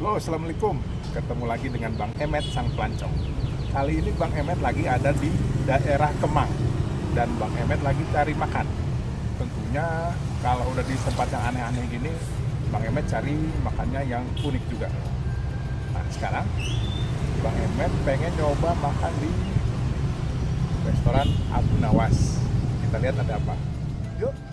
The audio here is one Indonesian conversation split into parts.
Halo, Assalamualaikum. Ketemu lagi dengan Bang Emet Sang Pelancong. Kali ini Bang Emet lagi ada di daerah Kemang. Dan Bang Emet lagi cari makan. Tentunya kalau udah di tempat yang aneh-aneh gini, Bang Emet cari makannya yang unik juga. Nah, sekarang Bang Emet pengen nyoba makan di restoran Abu Nawas. Kita lihat ada apa. Yuk.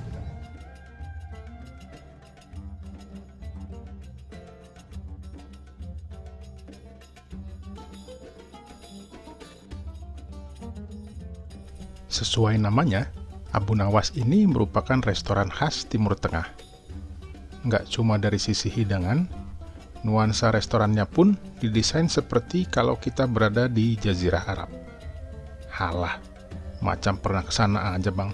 Sesuai namanya, Abu Nawas ini merupakan restoran khas Timur Tengah. Nggak cuma dari sisi hidangan, nuansa restorannya pun didesain seperti kalau kita berada di Jazirah Arab. Halah, macam pernah ke sana aja bang.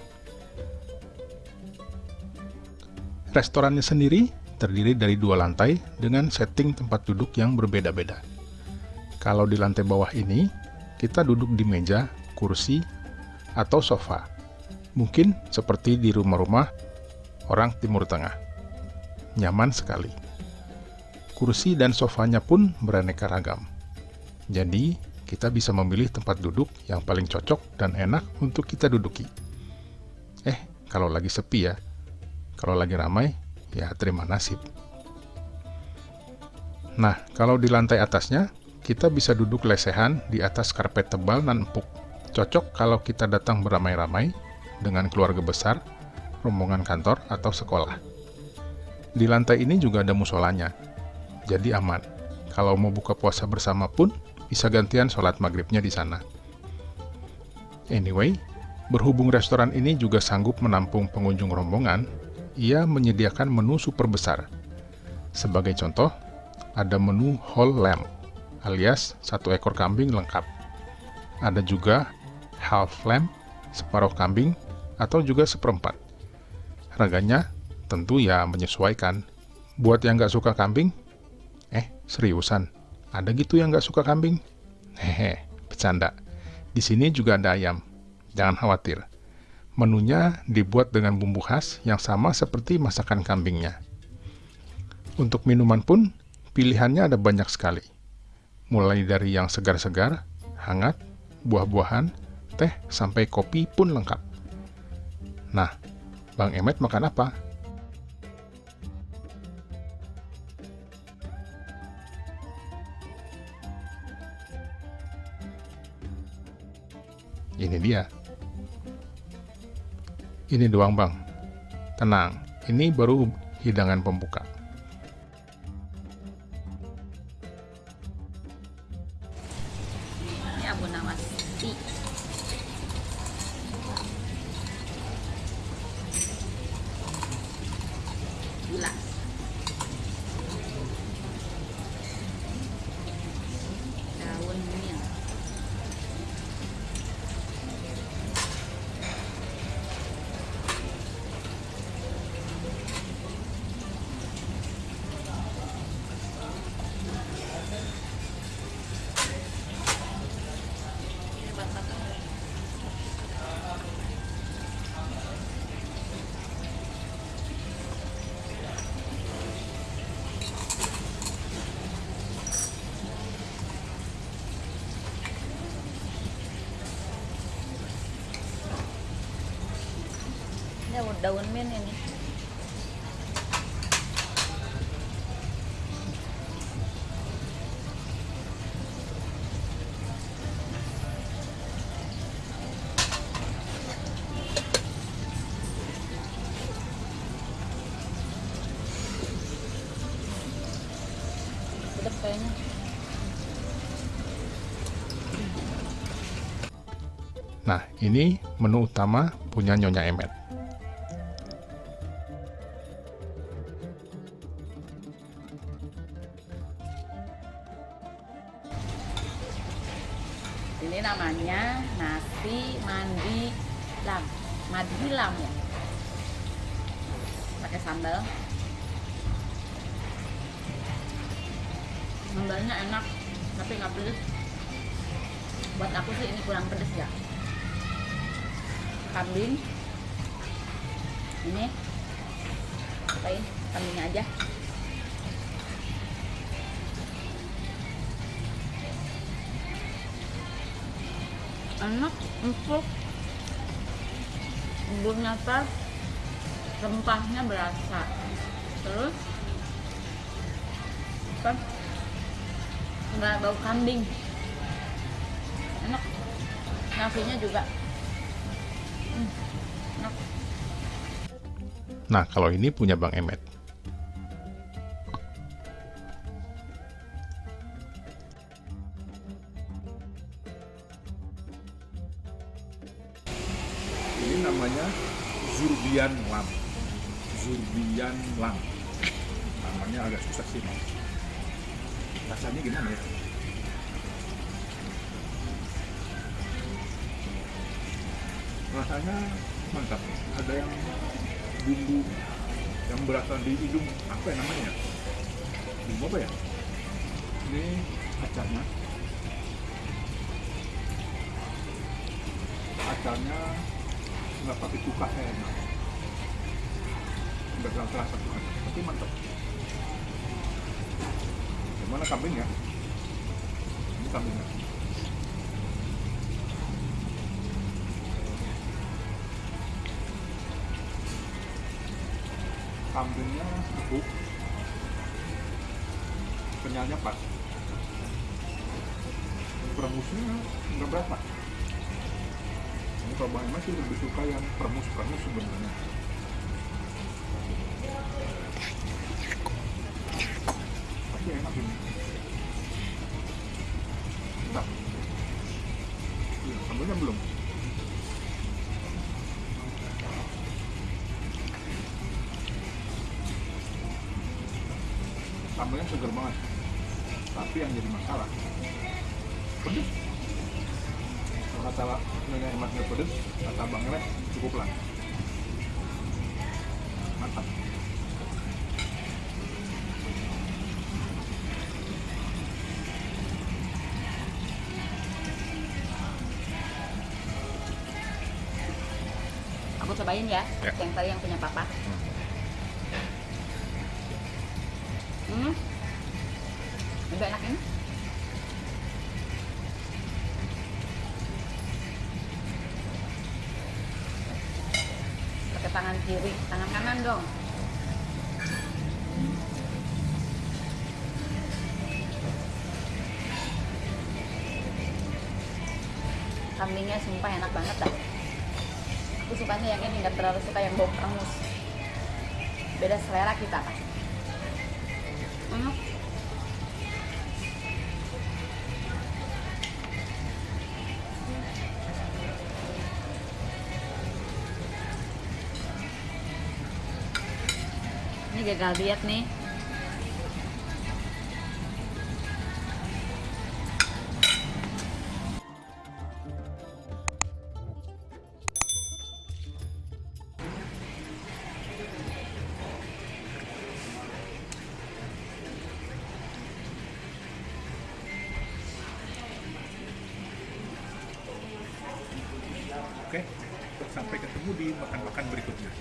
Restorannya sendiri terdiri dari dua lantai dengan setting tempat duduk yang berbeda-beda. Kalau di lantai bawah ini, kita duduk di meja, kursi, atau sofa. Mungkin seperti di rumah-rumah orang Timur Tengah. Nyaman sekali. Kursi dan sofanya pun beraneka ragam. Jadi, kita bisa memilih tempat duduk yang paling cocok dan enak untuk kita duduki. Eh, kalau lagi sepi ya. Kalau lagi ramai, ya terima nasib. Nah, kalau di lantai atasnya, kita bisa duduk lesehan di atas karpet tebal dan empuk. Cocok kalau kita datang beramai-ramai dengan keluarga besar, rombongan kantor, atau sekolah. Di lantai ini juga ada musolanya, jadi aman. Kalau mau buka puasa bersama pun, bisa gantian sholat maghribnya di sana. Anyway, berhubung restoran ini juga sanggup menampung pengunjung rombongan, ia menyediakan menu super besar. Sebagai contoh, ada menu whole lamb, alias satu ekor kambing lengkap. Ada juga half lamb, separuh kambing, atau juga seperempat. Harganya tentu ya menyesuaikan. Buat yang nggak suka kambing, eh seriusan, ada gitu yang nggak suka kambing? Hehe, bercanda. Di sini juga ada ayam, jangan khawatir. Menunya dibuat dengan bumbu khas yang sama seperti masakan kambingnya. Untuk minuman pun, pilihannya ada banyak sekali. Mulai dari yang segar-segar, hangat, buah-buahan, teh, sampai kopi pun lengkap. Nah, Bang Emet makan apa? Ini dia. Ini doang bang. Tenang, ini baru hidangan pembuka. Ini Abu Nawas tea. Gila. Daun mint. Ini batata. Ini daun, daun mint ini. Nah, ini menu utama punya Nyonya Emet. madu hilang ya. Pakai sambal. Sambalnya enak tapi nggak pedes. Buat aku sih ini kurang pedes ya. Kambing. Ini. Apa ini? kambingnya aja. Enak empuk bumbunya pas rempahnya berasa. Terus apa? Nggak bau kambing. Enak. Nasinya juga. Hmm, enak. Nah, kalau ini punya Bang Emet. Zurbian Lam. Zurbian Lam. Namanya agak susah sih, Mas. Rasanya gimana ya? Rasanya mantap. Ada yang bumbu yang berasal di hidung apa ya namanya? Bumbu apa ya? Ini acarnya. Acarnya nggak pakai cuka enak nggak terasa tapi mantap gimana kambingnya ini kambingnya kambingnya empuk kenyalnya pas. Peremusnya nggak berapa. Ini kalau Bang Emas sih lebih suka yang permus-permus sebenarnya. Iya, sambelnya belum. Sambelnya seger banget. Tapi yang jadi masalah pedes kalau kata nyonya emas nggak pedes kata bang Emet cukup lah mantap aku cobain ya, Ya. yang tadi yang punya papa. Hmm. Juga enak ini. Pakai tangan kiri tangan kanan dong. Kambingnya sumpah enak banget dah aku sukanya yang ini nggak terlalu suka yang bau perengus beda selera kita kan ini gagal diet nih ketemu di makan-makan berikutnya